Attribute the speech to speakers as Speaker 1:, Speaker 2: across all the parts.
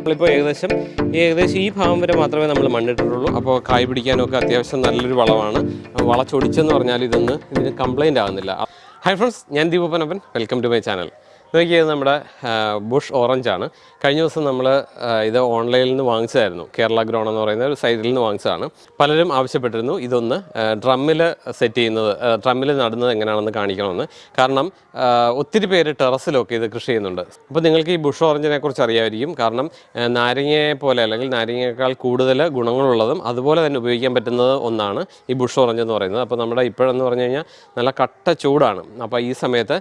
Speaker 1: നമ്മളിപ്പോൾ ഏകദേശം ഏകദേശം ഈ ഭാഗം വരെ മാത്രമേ നമ്മൾ മണ്ണിട്ടിട്ടുള്ളൂ. അപ്പോൾ കായ് പിടിക്കാനൊക്കെ അത്യാവശ്യം നല്ലൊരു വളമാണ് വളച്ചൊടിച്ചെന്ന് പറഞ്ഞാൽ ഇതൊന്ന് ഇതിന് കംപ്ലൈന്റ് ആകുന്നില്ല ഹൈ ഫ്രണ്ട്സ് ഞാൻ ദീപപ്പനപ്പൻ വെൽക്കം ടു മൈ ചാനൽ നോക്കിയത് നമ്മുടെ ബുഷ് ഓറഞ്ച് ആണ്. കഴിഞ്ഞ ദിവസം നമ്മൾ ഇത് ഓൺലൈനിൽ നിന്ന് വാങ്ങിച്ചതായിരുന്നു. കേരള ഗ്രോൺ എന്ന് പറയുന്ന ഒരു സൈറ്റിൽ നിന്ന് വാങ്ങിച്ചതാണ്. പലരും ആവശ്യപ്പെട്ടിരുന്നു ഇതൊന്ന് ഡ്രമ്മിൽ സെറ്റ് ചെയ്യുന്നത് ഡ്രമ്മിൽ നടുന്നത് എങ്ങനെയാണെന്ന് കാണിക്കണമെന്ന്. കാരണം ഒത്തിരി പേര് ടെറസിലൊക്കെ ഇത് കൃഷി ചെയ്യുന്നുണ്ട്. അപ്പോൾ നിങ്ങൾക്ക് ഈ ബുഷ് ഓറഞ്ചിനെ കുറിച്ച് അറിയാമായിരിക്കും കാരണം നാരങ്ങയെ പോലെ അല്ലെങ്കിൽ നാരങ്ങയേക്കാൾ കൂടുതൽ ഗുണങ്ങളുള്ളതും അതുപോലെ തന്നെ ഉപയോഗിക്കാൻ പറ്റുന്നത് ഒന്നാണ് ഈ ബുഷ് ഓറഞ്ച് എന്ന് പറയുന്നത്. അപ്പോൾ നമ്മുടെ ഇപ്പോഴെന്ന് പറഞ്ഞു കഴിഞ്ഞാൽ നല്ല കട്ട ചൂടാണ്. അപ്പോൾ ഈ സമയത്ത്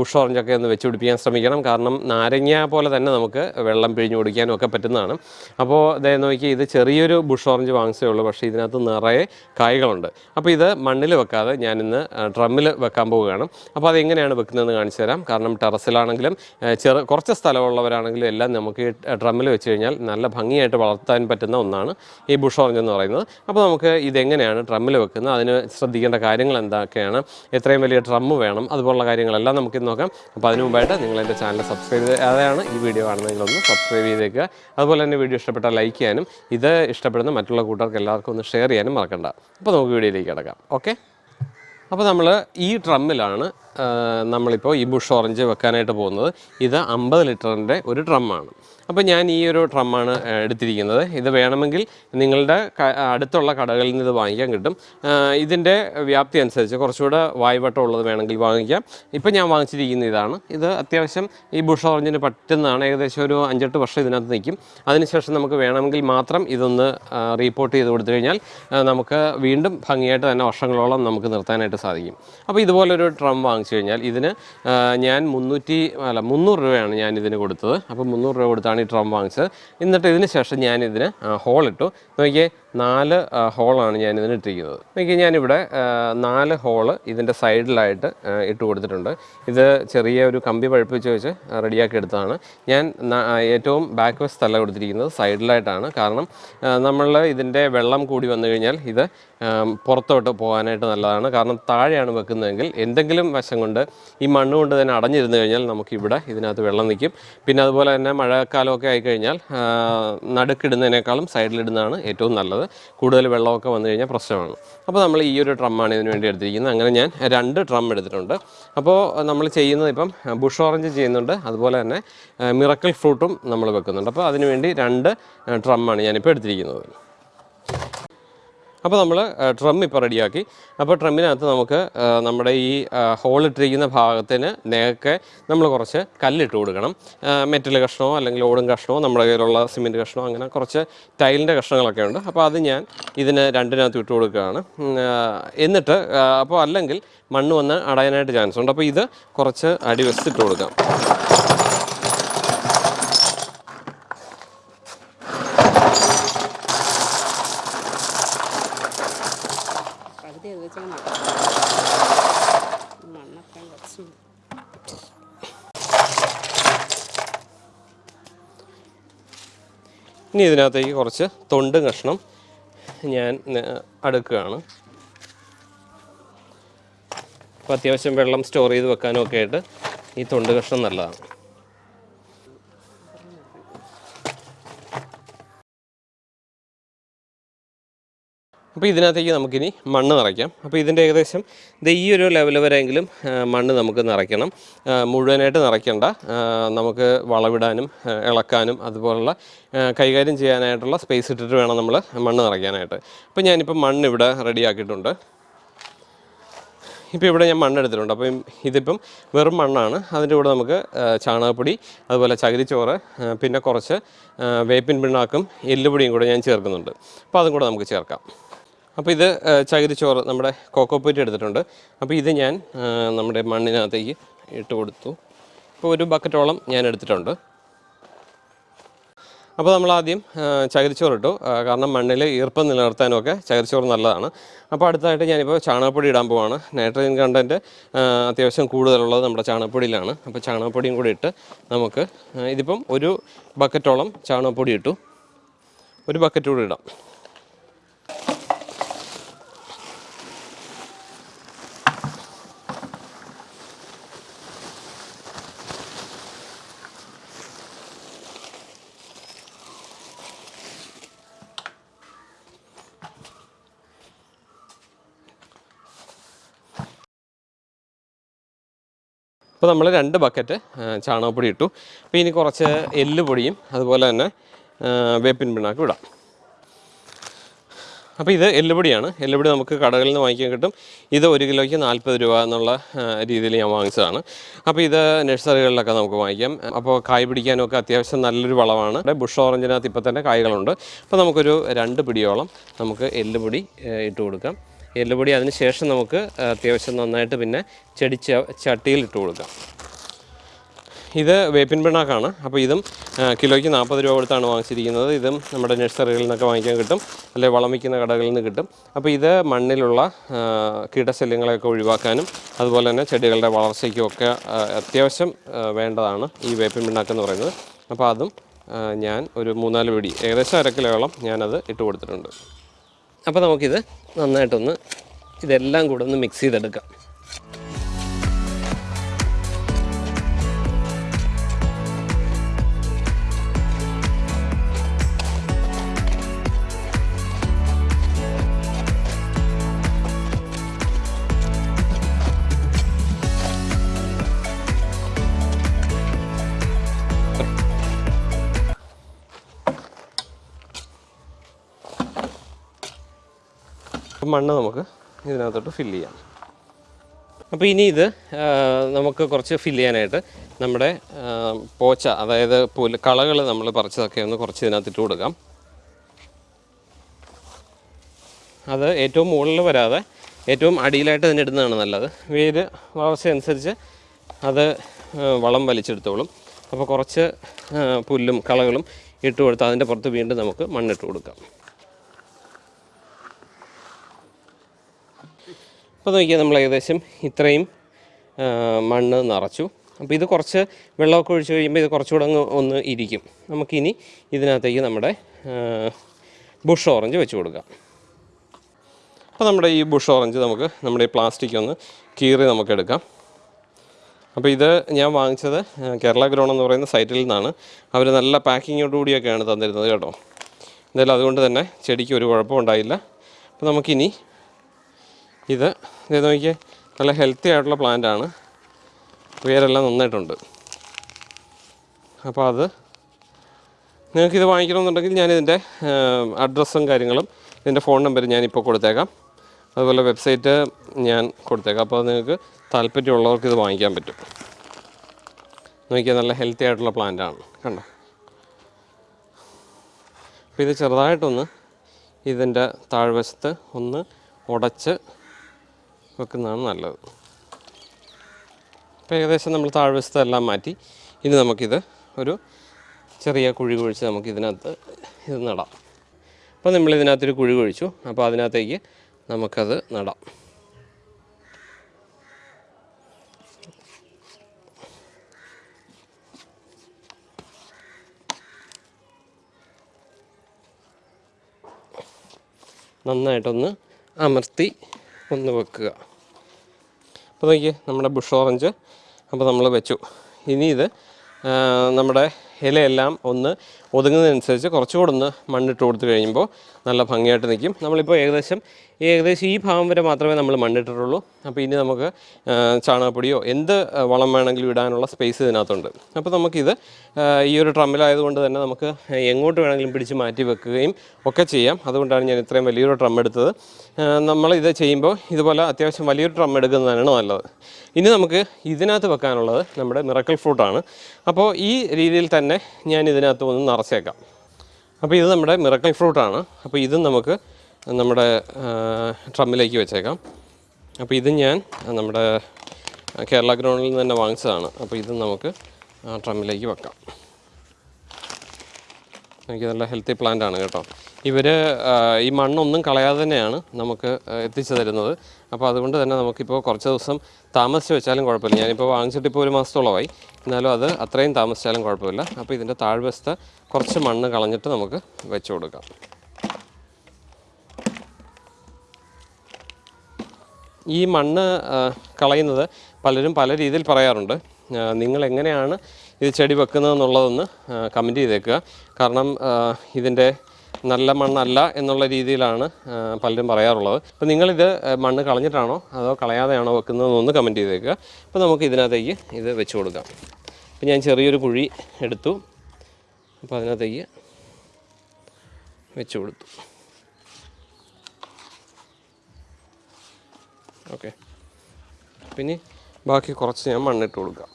Speaker 1: ബുഷ് ഓറഞ്ചൊക്കെ ഒന്ന് വെച്ച് പിടിപ്പിക്കാൻ ശ്രമിക്കണം. കാരണം നാരങ്ങ പോലെ തന്നെ നമുക്ക് വെള്ളം പിഴിഞ്ഞു കുടിക്കാനും ഒക്കെ പറ്റുന്നതാണ്. അപ്പോൾ ഇതേ നോക്കി ഇത് ചെറിയൊരു ബുഷ് ഓറഞ്ച് വാങ്ങിച്ചേ ഉള്ളൂ. പക്ഷേ ഇതിനകത്ത് നിറയെ കായ്കളുണ്ട്. അപ്പോൾ ഇത് മണ്ണിൽ വെക്കാതെ ഞാനിന്ന് ഡ്രമ്മിൽ വെക്കാൻ പോവുകയാണ്. അപ്പോൾ അതെങ്ങനെയാണ് വെക്കുന്നതെന്ന് കാണിച്ചു തരാം. കാരണം ടെറസിലാണെങ്കിലും ചെറു കുറച്ച് സ്ഥലമുള്ളവരാണെങ്കിലും എല്ലാം നമുക്ക് ഡ്രമ്മിൽ വെച്ച് കഴിഞ്ഞാൽ നല്ല ഭംഗിയായിട്ട് വളർത്താൻ പറ്റുന്ന ഒന്നാണ് ഈ ബുഷ് ഓറഞ്ച് എന്ന് പറയുന്നത്. അപ്പോൾ നമുക്ക് ഇതെങ്ങനെയാണ് ഡ്രമ്മിൽ വെക്കുന്നത്? അതിന് ശ്രദ്ധിക്കേണ്ട കാര്യങ്ങൾ എന്തൊക്കെയാണ്? എത്രയും വലിയ ഡ്രമ്മ് വേണം. അതുപോലുള്ള കാര്യങ്ങളെല്ലാം നമുക്ക് നോക്കാം. അപ്പോൾ അതിന് മുമ്പായിട്ട് നിങ്ങൾ എന്റെ ചാനൽ സബ്സ്ക്രൈബ് ചെയ്താതാണ് ഈ വീഡിയോ കാണുന്നതെങ്കിലൊന്ന് സബ്സ്ക്രൈബ് ചെയ്തേക്കുക. അതുപോലെ തന്നെ വീഡിയോ ഇഷ്ടപ്പെട്ടാൽ ലൈക്ക് ചെയ്യാനും ഇത് ഇഷ്ടപ്പെടുന്ന മറ്റുള്ള കൂട്ടർക്ക് എല്ലാവർക്കും ഒന്ന് ഷെയർ ചെയ്യാനും മറക്കണ്ട. അപ്പോൾ നമുക്ക് വീഡിയോയിലേക്ക് കിടക്കാം. ഓക്കെ? അപ്പോൾ നമ്മൾ ഈ ഡ്രമ്മിലാണ് നമ്മളിപ്പോൾ ഈ ബുഷ് ഓറഞ്ച് വെക്കാനായിട്ട് പോകുന്നത്. ഇത് അമ്പത് ലിറ്ററിന്റെ ഒരു ഡ്രമ്മാണ്. അപ്പോൾ ഞാൻ ഈ ഒരു ഡ്രമ്മാണ് എടുത്തിരിക്കുന്നത്. ഇത് വേണമെങ്കിൽ നിങ്ങളുടെ അടുത്തുള്ള കടകളിൽ നിന്ന് ഇത് വാങ്ങിക്കാൻ കിട്ടും. ഇതിന്റെ വ്യാപ്തി അനുസരിച്ച് കുറച്ചുകൂടെ വായ്വട്ടം ഉള്ളത് വേണമെങ്കിൽ വാങ്ങിക്കാം. ഇപ്പം ഞാൻ വാങ്ങിച്ചിരിക്കുന്ന ഇതാണ്. ഇത് അത്യാവശ്യം ഈ ബുഷ് ഓറഞ്ചിന് പറ്റുന്നതാണ്. ഏകദേശം ഒരു അഞ്ചെട്ട് വർഷം ഇതിനകത്ത് നിൽക്കും. അതിനുശേഷം നമുക്ക് വേണമെങ്കിൽ മാത്രം ഇതൊന്ന് റീപ്പോർട്ട് ചെയ്ത് കൊടുത്തു കഴിഞ്ഞാൽ നമുക്ക് വീണ്ടും ഭംഗിയായിട്ട് തന്നെ വർഷങ്ങളോളം നമുക്ക് നിർത്താനായിട്ട് സാധിക്കും. അപ്പോൾ ഇതുപോലൊരു ഡ്രം വാങ്ങിച്ചു കഴിഞ്ഞാൽ ഇതിന് ഞാൻ മുന്നൂറ്റി അല്ല മുന്നൂറ് രൂപയാണ് ഞാൻ ഇതിന് കൊടുത്തത്. അപ്പോൾ മുന്നൂറ് രൂപ കൊടുത്താണ് ഈ ഡ്രം വാങ്ങിച്ചത് എന്നിട്ട് ഇതിന് ശേഷം ഞാനിതിന് ഹോളിട്ടു നോക്കിയേ നാല് ഹോളാണ് ഞാൻ ഇതിന് ഇട്ടിരിക്കുന്നത്. നോക്കി ഞാനിവിടെ നാല് ഹോൾ ഇതിന്റെ സൈഡിലായിട്ട് ഇട്ട് കൊടുത്തിട്ടുണ്ട്. ഇത് ചെറിയ ഒരു കമ്പി പഴുപ്പിച്ച് വെച്ച് റെഡിയാക്കി എടുത്തതാണ്. ഞാൻ ഏറ്റവും ബാക്ക് വശത്തല്ല കൊടുത്തിരിക്കുന്നത് സൈഡിലായിട്ടാണ് കാരണം നമ്മൾ ഇതിന്റെ വെള്ളം കൂടി വന്നു കഴിഞ്ഞാൽ ഇത് പുറത്തോട്ട് പോകാനായിട്ട് നല്ലതാണ്. കാരണം താഴെയാണ് വെക്കുന്നതെങ്കിൽ എന്തെങ്കിലും വശം കൊണ്ട് ഈ മണ്ണ് കൊണ്ട് തന്നെ അടഞ്ഞിരുന്നു കഴിഞ്ഞാൽ നമുക്കിവിടെ ഇതിനകത്ത് വെള്ളം നിൽക്കും. പിന്നെ അതുപോലെ തന്നെ മഴക്കാലമൊക്കെ ആയിക്കഴിഞ്ഞാൽ നടുക്കിടുന്നതിനേക്കാളും സൈഡിലിടുന്നതാണ് ഏറ്റവും നല്ലത്. കൂടുതൽ വെള്ളമൊക്കെ വന്നു കഴിഞ്ഞാൽ പ്രശ്നമാണ്. അപ്പോൾ നമ്മൾ ഈ ഒരു ഡ്രമ്മാണ് ഇതിന് വേണ്ടി എടുത്തിരിക്കുന്നത്. അങ്ങനെ ഞാൻ രണ്ട് ഡ്രം എടുത്തിട്ടുണ്ട്. അപ്പോൾ നമ്മൾ ചെയ്യുന്നത് ഇപ്പം ബുഷ് ഓറഞ്ച് ചെയ്യുന്നുണ്ട്. അതുപോലെ തന്നെ മിറക്കിൾ ഫ്രൂട്ടും നമ്മൾ വെക്കുന്നുണ്ട്. അപ്പോൾ അതിനുവേണ്ടി രണ്ട് ഡ്രമ്മാണ് ഞാനിപ്പോൾ എടുത്തിരിക്കുന്നത്. അപ്പോൾ നമ്മൾ ട്രം ഇപ്പോൾ റെഡിയാക്കി. അപ്പോൾ ട്രമ്മിനകത്ത് നമുക്ക് നമ്മുടെ ഈ ഹോൾ ഇട്ടിരിക്കുന്ന ഭാഗത്തിന് നേക്കെ നമ്മൾ കുറച്ച് കല്ലിട്ട് കൊടുക്കണം. മെറ്റൽ കഷ്ണമോ അല്ലെങ്കിൽ ഓടും കഷ്ണമോ നമ്മുടെ കയ്യിലുള്ള സിമെന്റ് കഷ്ണമോ അങ്ങനെ കുറച്ച് ടൈലിന്റെ കഷ്ണങ്ങളൊക്കെ ഉണ്ട്. അപ്പോൾ അത് ഞാൻ ഇതിന് രണ്ടിനകത്ത് ഇട്ട് കൊടുക്കുകയാണ്. എന്നിട്ട് അപ്പോൾ അല്ലെങ്കിൽ മണ്ണ് വന്ന് അടയാനായിട്ട് ചാൻസ് ഉണ്ട്. അപ്പോൾ ഇത് കുറച്ച് അടിവെച്ചിട്ട് കൊടുക്കാം
Speaker 2: പകുതി അത് വെച്ചാൽ മണ്ണൊക്കെ കുറച്ച്
Speaker 1: ഇനി ഇതിനകത്തേക്ക് കുറച്ച് തൊണ്ട് കഷ്ണം ഞാൻ അടുക്കുകയാണ്. അപ്പോൾ അത്യാവശ്യം വെള്ളം സ്റ്റോർ ചെയ്ത് വെക്കാനും ഒക്കെ ആയിട്ട് ഈ തൊണ്ട് കഷ്ണം നല്ലതാണ്. അപ്പോൾ ഇതിനകത്തേക്ക് നമുക്കിനി മണ്ണ് നിറയ്ക്കാം. അപ്പോൾ ഇതിന്റെ ഏകദേശം ഈ ഒരു ലെവൽ വരെയെങ്കിലും മണ്ണ് നമുക്ക് നിറയ്ക്കണം. മുഴുവനായിട്ട് നിറയ്ക്കേണ്ട. നമുക്ക് വളവിടാനും ഇളക്കാനും അതുപോലുള്ള കൈകാര്യം ചെയ്യാനായിട്ടുള്ള സ്പേസ് ഇട്ടിട്ട് വേണം നമ്മൾ മണ്ണ് നിറയ്ക്കാനായിട്ട്. അപ്പോൾ ഞാനിപ്പോൾ മണ്ണ് ഇവിടെ റെഡിയാക്കിയിട്ടുണ്ട് ഇപ്പോൾ ഇവിടെ ഞാൻ മണ്ണ് എടുത്തിട്ടുണ്ട്. അപ്പം ഇതിപ്പം വെറും മണ്ണാണ്. അതിന്റെ കൂടെ നമുക്ക് ചാണകപ്പൊടി അതുപോലെ ചകിരിച്ചോറ് പിന്നെ കുറച്ച് വേപ്പിൻ പിണ്ണാക്കും എല്ലുപൊടിയും കൂടെ ഞാൻ ചേർക്കുന്നുണ്ട്. അപ്പോൾ അതും കൂടെ നമുക്ക് ചേർക്കാം. അപ്പോൾ ഇത് ചകിരിച്ചോറ് നമ്മുടെ കോക്കോപ്പീറ്റ് എടുത്തിട്ടുണ്ട്. അപ്പോൾ ഇത് ഞാൻ നമ്മുടെ മണ്ണിനകത്തേക്ക് ഇട്ട് കൊടുത്തു. ഇപ്പോൾ ഒരു ബക്കറ്റോളം ഞാൻ എടുത്തിട്ടുണ്ട്. അപ്പോൾ നമ്മൾ ആദ്യം ചകിരിച്ചോറ് ഇട്ടു. കാരണം മണ്ണിൽ ഈർപ്പം നിലനിർത്താനൊക്കെ ചകിരിച്ചോറ് നല്ലതാണ്. അപ്പോൾ അടുത്തായിട്ട് ഞാനിപ്പോൾ ചാണകപ്പൊടി ഇടാൻ പോവാണ്. നൈട്രജൻ കണ്ടന്റ് അത്യാവശ്യം കൂടുതലുള്ളത് നമ്മുടെ ചാണകപ്പൊടിയിലാണ്. അപ്പോൾ ചാണകപ്പൊടിയും കൂടി ഇട്ട് നമുക്ക് ഇതിപ്പം ഒരു ബക്കറ്റോളം ചാണകപ്പൊടി ഇട്ടു. ഒരു ബക്കറ്റ് കൂടി ഇടാം. അപ്പോൾ നമ്മൾ രണ്ട് ബക്കറ്റ് ചാണകപ്പൊടി ഇട്ടു. അപ്പോൾ ഇനി കുറച്ച് എല്ലുപൊടിയും അതുപോലെ തന്നെ വേപ്പിൻ പിണ്ണാക്കും ഇടാം. അപ്പോൾ ഇത് എല്ലുപൊടിയാണ്. എല്ലുപൊടി നമുക്ക് കടകളിൽ നിന്ന് വാങ്ങിക്കാൻ കിട്ടും. ഇത് ഒരു കിലോയ്ക്ക് നാൽപ്പത് രൂപ എന്നുള്ള രീതിയിൽ ഞാൻ വാങ്ങിച്ചതാണ്. അപ്പോൾ ഇത് നഴ്സറികളിലൊക്കെ നമുക്ക് വാങ്ങിക്കാം. അപ്പോൾ കായ് പിടിക്കാനൊക്കെ അത്യാവശ്യം നല്ലൊരു വളമാണ്. ബുഷ് ഓറഞ്ചിനകത്ത് ഇപ്പോൾ തന്നെ കായ്കളുണ്ട്. അപ്പോൾ നമുക്കൊരു രണ്ട് പിടിയോളം നമുക്ക് എല്ലുപൊടി ഇട്ട് കൊടുക്കാം. എല്ലുപൊടി. അതിന് ശേഷം നമുക്ക് അത്യാവശ്യം നന്നായിട്ട് പിന്നെ ചെടി ചട്ടിയിൽ ഇട്ട് കൊടുക്കാം. ഇത് വേപ്പിൻ പിണ്ണാക്കാണ്. അപ്പോൾ ഇതും കിലോയ്ക്ക് നാൽപ്പത് രൂപ കൊടുത്താണ് വാങ്ങിച്ചിരിക്കുന്നത്. ഇതും നമ്മുടെ നഴ്സറികളിൽ നിന്നൊക്കെ വാങ്ങിക്കാൻ കിട്ടും. അല്ലെങ്കിൽ വളം വയ്ക്കുന്ന കടകളിൽ നിന്ന് കിട്ടും. അപ്പോൾ ഇത് മണ്ണിലുള്ള കീടശല്യങ്ങളെയൊക്കെ ഒഴിവാക്കാനും അതുപോലെ തന്നെ ചെടികളുടെ വളർച്ചയ്ക്കും ഒക്കെ അത്യാവശ്യം വേണ്ടതാണ് ഈ വേപ്പിൻ പിണ്ണാക്ക് എന്ന് പറയുന്നത്. അപ്പോൾ അതും ഞാൻ ഒരു മൂന്നാൽ പിടി ഏകദേശം അര കിലോയോളം ഞാനത് ഇട്ട് കൊടുത്തിട്ടുണ്ട്. അപ്പോൾ നമുക്കിത് നന്നായിട്ടൊന്ന് ഇതെല്ലാം കൂടെ ഒന്ന് മിക്സ് ചെയ്തെടുക്കാം. മണ്ണ് നമുക്ക് ഇതിനകത്തോട്ട് ഫില്ല് ചെയ്യാം. അപ്പോൾ ഇനി ഇത് നമുക്ക് കുറച്ച് ഫില്ല് ചെയ്യാനായിട്ട് നമ്മുടെ പോച്ച അതായത് പുൽ കളകൾ നമ്മൾ പറിച്ചതൊക്കെ ഒന്ന് കുറച്ച് ഇതിനകത്ത് ഇട്ട് കൊടുക്കാം. അത് ഏറ്റവും മുകളിൽ വരാതെ ഏറ്റവും അടിയിലായിട്ട് തന്നെ ഇടുന്നതാണ് നല്ലത്. വേര് വളർച്ച അനുസരിച്ച് അത് വളം വലിച്ചെടുത്തോളും. അപ്പോൾ കുറച്ച് പുല്ലും കളകളും ഇട്ട് കൊടുത്ത് അതിന്റെ പുറത്ത് വീണ്ടും നമുക്ക് മണ്ണിട്ട് കൊടുക്കാം. അപ്പോൾ നോക്കിയാൽ നമ്മൾ ഏകദേശം ഇത്രയും മണ്ണ് നിറച്ചു. അപ്പോൾ ഇത് കുറച്ച് വെള്ളമൊക്കെ ഒഴിച്ച് കഴിയുമ്പോൾ ഇത് കുറച്ചുകൂടെ അങ്ങ് ഒന്ന് ഇരിക്കും. നമുക്കിനി ഇതിനകത്തേക്ക് നമ്മുടെ ബുഷ് ഓറഞ്ച് വെച്ച് കൊടുക്കാം. അപ്പോൾ നമ്മുടെ ഈ ബുഷ് ഓറഞ്ച് നമുക്ക് നമ്മുടെ ഈ പ്ലാസ്റ്റിക് ഒന്ന് കീറി നമുക്ക് എടുക്കാം. അപ്പോൾ ഇത് ഞാൻ വാങ്ങിച്ചത് കേരള ഗ്രോൺ എന്ന് പറയുന്ന സൈറ്റിൽ നിന്നാണ്. അവർ നല്ല പാക്കിങ്ങോട് കൂടിയൊക്കെയാണ് തന്നിരുന്നത് കേട്ടോ. എന്തായാലും അതുകൊണ്ട് തന്നെ ചെടിക്ക് ഒരു കുഴപ്പമുണ്ടായില്ല അപ്പോൾ നമുക്കിനി ഇത്. ഇത് നോക്കിയേ നല്ല ഹെൽത്തി ആയിട്ടുള്ള പ്ലാന്റ് ആണ്. വേരെല്ലാം നന്നായിട്ടുണ്ട്. അപ്പോൾ അത് നിങ്ങൾക്ക് ഇത് വാങ്ങിക്കണമെന്നുണ്ടെങ്കിൽ ഞാനിതിന്റെ അഡ്രസ്സും കാര്യങ്ങളും ഇതിന്റെ ഫോൺ നമ്പർ ഞാനിപ്പോൾ കൊടുത്തേക്കാം. അതുപോലെ വെബ്സൈറ്റ് ഞാൻ കൊടുത്തേക്കാം. അപ്പോൾ നിങ്ങൾക്ക് താല്പര്യമുള്ളവർക്ക് ഇത് വാങ്ങിക്കാൻ പറ്റും. നോക്കിയാൽ നല്ല ഹെൽത്തി ആയിട്ടുള്ള പ്ലാന്റ് ആണ്. കണ്ടോ? അപ്പോൾ ഇത് ചെറുതായിട്ടൊന്ന് ഇതിന്റെ താഴ്വശത്ത് ഒന്ന് ഉടച്ച് വെക്കുന്നതാണ് നല്ലത്. അപ്പോൾ ഏകദേശം നമ്മൾ താഴ്വശത്തെല്ലാം മാറ്റി ഇനി നമുക്കിത് ഒരു ചെറിയ കുഴി കുഴിച്ച് നമുക്ക് ഇതിനകത്ത് ഇത് നടാം. അപ്പോൾ നമ്മൾ ഇതിനകത്തൊരു കുഴി കുഴിച്ചു. അപ്പോൾ അതിനകത്തേക്ക് നമുക്കത് നടാം. നന്നായിട്ടൊന്ന് അമർത്തി ഒന്ന് വെക്കുക. അപ്പോൾ നോക്കിയേ നമ്മുടെ ബുഷ് ഓറഞ്ച് അപ്പോൾ നമ്മൾ വെച്ചു. ഇനി ഇത് നമ്മുടെ ഇലയെല്ലാം ഒന്ന് ഒതുങ്ങുന്നതനുസരിച്ച് കുറച്ചുകൂടെ ഒന്ന് മണ്ണിട്ട് കൊടുത്തു കഴിയുമ്പോൾ നല്ല ഭംഗിയായിട്ട് നിൽക്കും. നമ്മളിപ്പോൾ ഏകദേശം ഏകദേശം ഈ ഭാഗം വരെ മാത്രമേ നമ്മൾ മണ്ണിട്ടിട്ടുള്ളൂ. അപ്പോൾ ഇനി നമുക്ക് ചാണകപ്പൊടിയോ എന്ത് വളം വേണമെങ്കിലും ഇടാനുള്ള സ്പേസ് ഇതിനകത്തുണ്ട്. അപ്പോൾ നമുക്കിത് ഈ ഒരു ട്രമ്മിലായതുകൊണ്ട് തന്നെ നമുക്ക് എങ്ങോട്ട് വേണമെങ്കിലും പിടിച്ച് മാറ്റി വെക്കുകയും ഒക്കെ ചെയ്യാം. അതുകൊണ്ടാണ് ഞാൻ ഇത്രയും വലിയൊരു ട്രം എടുത്തത്. നമ്മൾ ഇത് ചെയ്യുമ്പോൾ ഇതുപോലെ അത്യാവശ്യം വലിയൊരു ട്രം എടുക്കുന്നതാണ് നല്ലത്. ഇനി നമുക്ക് ഇതിനകത്ത് വെക്കാനുള്ളത് നമ്മുടെ മിറക്കൽ ഫ്രൂട്ടാണ് അപ്പോൾ ഈ രീതിയിൽ തന്നെ ഞാൻ ഇതിനകത്ത് ഒന്ന് നിറച്ചേക്കാം അപ്പോൾ ഇത് നമ്മുടെ മിറക്കൽ ഫ്രൂട്ടാണ്. അപ്പോൾ ഇതും നമുക്ക് നമ്മുടെ ട്രമ്മിലേക്ക് വെച്ചേക്കാം. അപ്പോൾ ഇത് ഞാൻ നമ്മുടെ കേരള ഗ്രൗണ്ടിൽ നിന്ന് തന്നെ വാങ്ങിച്ചതാണ്. അപ്പോൾ ഇത് നമുക്ക് ട്രമ്മിലേക്ക് വെക്കാം. എനിക്ക് നല്ല ഹെൽത്തി പ്ലാന്റ് ആണ് കേട്ടോ. ഇവർ ഈ മണ്ണൊന്നും കളയാതെ തന്നെയാണ് നമുക്ക് എത്തിച്ചു തരുന്നത്. അപ്പോൾ അതുകൊണ്ട് തന്നെ നമുക്കിപ്പോൾ കുറച്ച് ദിവസം താമസിച്ച് വെച്ചാലും കുഴപ്പമില്ല. ഞാനിപ്പോൾ വാങ്ങിച്ചിട്ട് ഇപ്പോൾ ഒരു മാസത്തോളമായി. എന്നാലും അത് അത്രയും താമസിച്ചാലും കുഴപ്പമില്ല. അപ്പോൾ ഇതിന്റെ താഴ്വശത്ത് കുറച്ച് മണ്ണ് കളഞ്ഞിട്ട് നമുക്ക് വെച്ച് കൊടുക്കാം. ഈ മണ്ണ് കളയുന്നത് പലരും പല രീതിയിൽ പറയാറുണ്ട്. നിങ്ങൾ എങ്ങനെയാണ് ഇത് ചെടി വെക്കുന്നതെന്നുള്ളതൊന്ന് കമന്റ് ചെയ്തേക്കുക. കാരണം ഇതിന്റെ നല്ല മണ്ണല്ല എന്നുള്ള രീതിയിലാണ് പലരും പറയാറുള്ളത്. അപ്പോൾ നിങ്ങളിത് മണ്ണ് കളഞ്ഞിട്ടാണോ അതോ കളയാതെയാണോ വെക്കുന്നതെന്നൊന്ന് കമന്റ് ചെയ്തേക്കുക. അപ്പോൾ നമുക്ക് ഇതിനകത്തേക്ക് ഇത് വെച്ച് കൊടുക്കാം. അപ്പോൾ ഞാൻ ചെറിയൊരു കുഴി എടുത്തു. അപ്പോൾ അതിനകത്തേക്ക് വെച്ച് കൊടുത്തു. ഓക്കെ. പിന്നെ ബാക്കി കുറച്ച് ഞാൻ മണ്ണിട്ട് കൊടുക്കാം.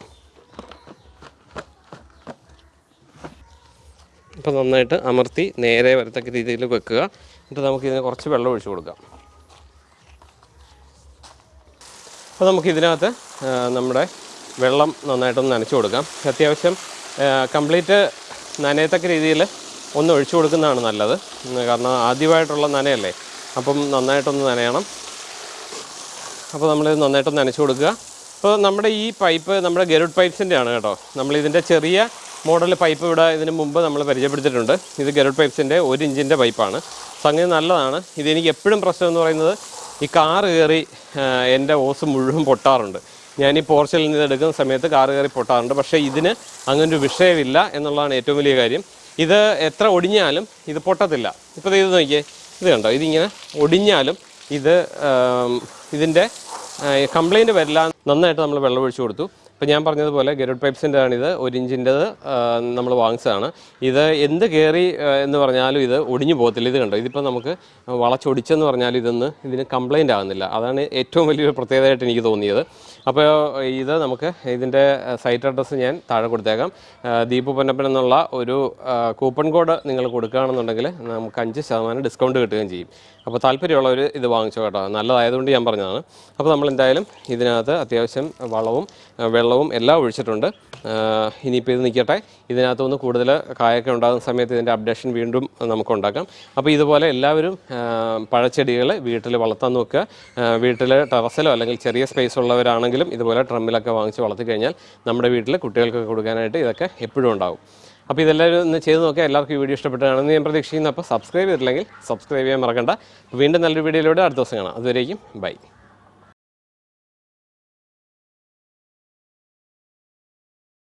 Speaker 1: അപ്പോൾ നന്നായിട്ട് അമർത്തി നേരെ വരത്തക്ക രീതിയിൽ വെക്കുക. എന്നിട്ട് നമുക്കിതിന് കുറച്ച് വെള്ളം ഒഴിച്ചു കൊടുക്കാം. അപ്പോൾ നമുക്ക് ഇതിനകത്ത് നമ്മുടെ വെള്ളം നന്നായിട്ടൊന്ന് നനച്ചു കൊടുക്കാം. അത്യാവശ്യം കംപ്ലീറ്റ് നനയത്തക്ക രീതിയിൽ ഒന്ന് ഒഴിച്ചു കൊടുക്കുന്നതാണ് നല്ലത്. കാരണം ആദ്യമായിട്ടുള്ള നനയല്ലേ? അപ്പം നന്നായിട്ടൊന്ന് നനയണം. അപ്പോൾ നമ്മളിത് നന്നായിട്ടൊന്ന് നനച്ചു കൊടുക്കുക. അപ്പോൾ നമ്മുടെ ഈ പൈപ്പ് നമ്മുടെ ഗരുഡ് പൈപ്പ്സിന്റെ ആണ് കേട്ടോ. നമ്മളിതിന്റെ ചെറിയ മോഡൽ പൈപ്പ് ഇവിടെ ഇതിന് മുമ്പ് നമ്മൾ പരിചയപ്പെടുത്തിയിട്ടുണ്ട്. ഇത് ഗരുഡ് പൈപ്പ്സിന്റെ ഒരു ഇഞ്ചിന്റെ പൈപ്പാണ്. സംഗതി നല്ലതാണ്. ഇതെനിക്ക് എപ്പോഴും പ്രശ്നം എന്ന് പറയുന്നത് ഈ കാർ കയറി എന്റെ ഓസ് മുഴുവൻ പൊട്ടാറുണ്ട്. ഞാൻ ഈ പോർച്ചിൽ നിന്ന് എടുക്കുന്ന സമയത്ത് കാർ കയറി പൊട്ടാറുണ്ട്. പക്ഷേ ഇതിന് ഒരു വിഷയമില്ല എന്നുള്ളതാണ് ഏറ്റവും വലിയ കാര്യം. ഇത് എത്ര ഒടിഞ്ഞാലും ഇത് പൊട്ടത്തില്ല. ഇപ്പോൾ ഇത് നോക്കിയേ. ഇത് കണ്ടോ? ഇതിങ്ങനെ ഒടിഞ്ഞാലും ഇത് ഇതിന്റെ കംപ്ലൈന്റ് വരില്ല. നന്നായിട്ട് നമ്മൾ വെള്ളം ഒഴിച്ചു കൊടുത്തു. ഇപ്പം ഞാൻ പറഞ്ഞതുപോലെ ഗരുഡ് പൈപ്സിന്റെ ആണിത് ഒരു ഇഞ്ചിന്റെത് നമ്മൾ വാങ്ങിച്ചതാണ്. ഇത് എന്ത് കയറി എന്ന് പറഞ്ഞാലും ഇത് ഒടിഞ്ഞു പോകത്തില്ല. ഇത് കണ്ടോ? ഇതിപ്പോൾ നമുക്ക് വളച്ചൊടിച്ചെന്ന് പറഞ്ഞാലും ഇതൊന്ന് ഇതിന് കംപ്ലൈന്റ് ആകുന്നില്ല. അതാണ് ഏറ്റവും വലിയൊരു പ്രത്യേകതയായിട്ട് എനിക്ക് തോന്നിയത്. അപ്പോൾ ഇത് നമുക്ക് ഇതിന്റെ സൈറ്റ് അഡ്രസ്സ് ഞാൻ താഴെ കൊടുത്തേക്കാം. ദീപു പൊന്നപ്പൻ എന്നുള്ള ഒരു കൂപ്പൺ കോഡ് നിങ്ങൾ കൊടുക്കുകയാണെന്നുണ്ടെങ്കിൽ നമുക്ക് അഞ്ച് ശതമാനം ഡിസ്കൗണ്ട് കിട്ടുകയും ചെയ്യും. അപ്പോൾ താല്പര്യമുള്ളവർ ഇത് വാങ്ങിച്ചോ കേട്ടോ. നല്ലതായതുകൊണ്ട് ഞാൻ പറഞ്ഞതാണ്. അപ്പോൾ നമ്മൾ എന്തായാലും ഇതിനകത്ത് അത്യാവശ്യം വളവും ആ, വെള്ളവും എല്ലാം ഒഴിച്ചിട്ടുണ്ട്. ഇനിയിപ്പോൾ ഇത് നിൽക്കട്ടെ ഇതിനകത്തുനിന്ന് കൂടുതൽ കായൊക്കെ ഉണ്ടാകുന്ന സമയത്ത് ഇതിന്റെ അപ്ഡേഷൻ വീണ്ടും നമുക്ക് ഉണ്ടാക്കാം. അപ്പോൾ ഇതുപോലെ എല്ലാവരും പഴച്ചെടികൾ വീട്ടിൽ വളർത്താൻ നോക്കുക. വീട്ടിൽ ടെറസിലോ അല്ലെങ്കിൽ ചെറിയ സ്പേസ് ഉള്ളവരാണെങ്കിലും ഇതുപോലെ ട്രമ്മിലൊക്കെ വാങ്ങിച്ച് വളർത്തി കഴിഞ്ഞാൽ നമ്മുടെ വീട്ടിൽ കുട്ടികൾക്കൊക്കെ കൊടുക്കാനായിട്ട് ഇതൊക്കെ എപ്പോഴും ഉണ്ടാകും അപ്പോൾ ഇതെല്ലാവരും ഒന്ന് ചെയ്ത് നോക്കിയാൽ എല്ലാവർക്കും ഈ വീഡിയോ ഇഷ്ടപ്പെട്ടാണെന്ന് ഞാൻ പ്രതീക്ഷിക്കുന്നു. അപ്പോൾ സബ്സ്ക്രൈബ് ചെയ്തിട്ടില്ലെങ്കിൽ സബ്സ്ക്രൈബ് ചെയ്യാൻ മറക്കണ്ട. വീണ്ടും നല്ലൊരു വീഡിയോയിലൂടെ അടുത്ത ദിവസം കാണാം. അതുവരേക്കും ബൈ